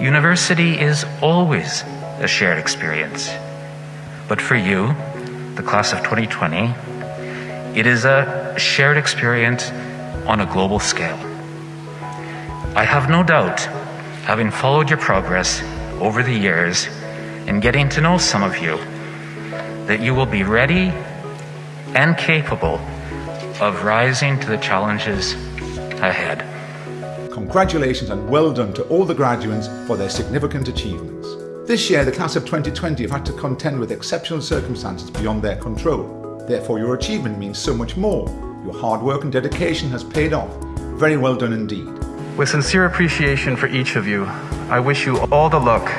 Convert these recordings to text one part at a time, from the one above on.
university is always a shared experience. But for you, the class of 2020, it is a shared experience on a global scale. I have no doubt, having followed your progress over the years and getting to know some of you, that you will be ready and capable of rising to the challenges ahead. Congratulations and well done to all the graduates for their significant achievements. This year, the class of 2020 have had to contend with exceptional circumstances beyond their control. Therefore, your achievement means so much more. Your hard work and dedication has paid off. Very well done indeed. With sincere appreciation for each of you, I wish you all the luck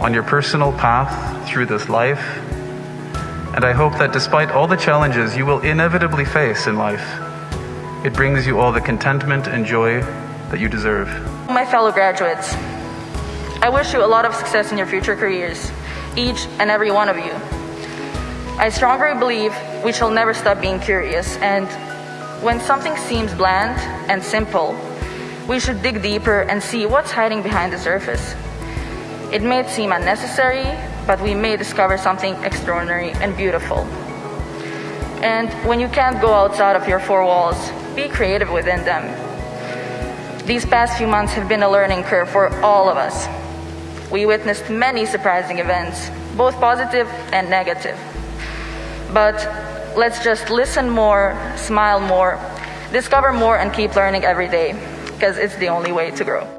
on your personal path through this life and I hope that despite all the challenges you will inevitably face in life, it brings you all the contentment and joy that you deserve. My fellow graduates, I wish you a lot of success in your future careers, each and every one of you. I strongly believe we shall never stop being curious, and when something seems bland and simple, we should dig deeper and see what's hiding behind the surface. It may seem unnecessary, but we may discover something extraordinary and beautiful. And when you can't go outside of your four walls, be creative within them. These past few months have been a learning curve for all of us. We witnessed many surprising events, both positive and negative. But let's just listen more, smile more, discover more, and keep learning every day, because it's the only way to grow.